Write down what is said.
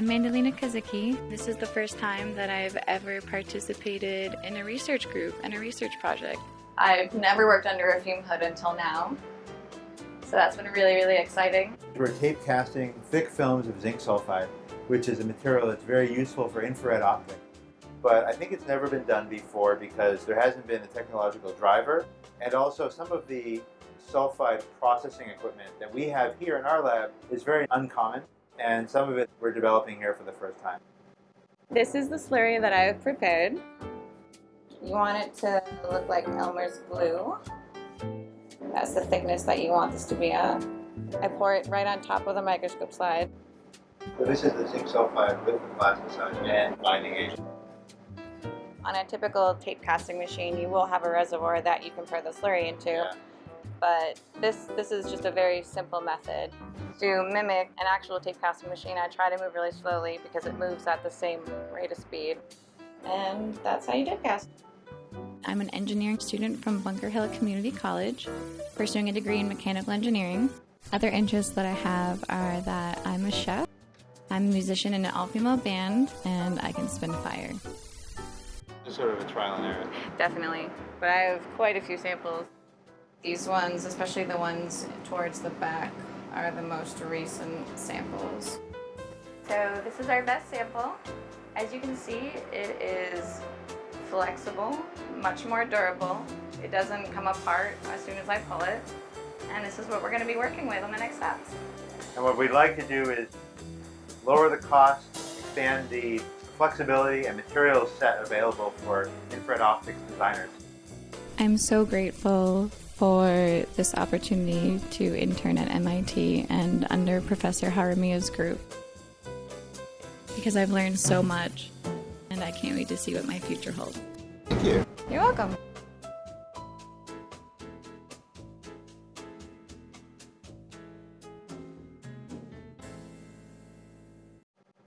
I'm Mandalina Kazuki. This is the first time that I've ever participated in a research group and a research project. I've never worked under a fume hood until now. So that's been really, really exciting. We're tape casting thick films of zinc sulfide, which is a material that's very useful for infrared optics. But I think it's never been done before because there hasn't been a technological driver and also some of the sulfide processing equipment that we have here in our lab is very uncommon and some of it we're developing here for the first time. This is the slurry that I've prepared. You want it to look like Elmer's glue. That's the thickness that you want this to be at. I pour it right on top of the microscope slide. So this is the zinc sulfide with the plasticide and binding agent. On a typical tape casting machine, you will have a reservoir that you can pour the slurry into. Yeah. But this, this is just a very simple method. To mimic an actual tape casting machine, I try to move really slowly because it moves at the same rate of speed. And that's how you tape cast. I'm an engineering student from Bunker Hill Community College, pursuing a degree in mechanical engineering. Other interests that I have are that I'm a chef, I'm a musician in an all-female band, and I can spin fire. Just sort of a trial and error. Definitely. But I have quite a few samples. These ones, especially the ones towards the back, are the most recent samples. So this is our best sample. As you can see, it is flexible, much more durable. It doesn't come apart as soon as I pull it. And this is what we're going to be working with on the next steps. And what we'd like to do is lower the cost, expand the flexibility and material set available for infrared optics designers. I'm so grateful for this opportunity to intern at MIT and under Professor Jaramillo's group because I've learned so much and I can't wait to see what my future holds. Thank you. You're welcome.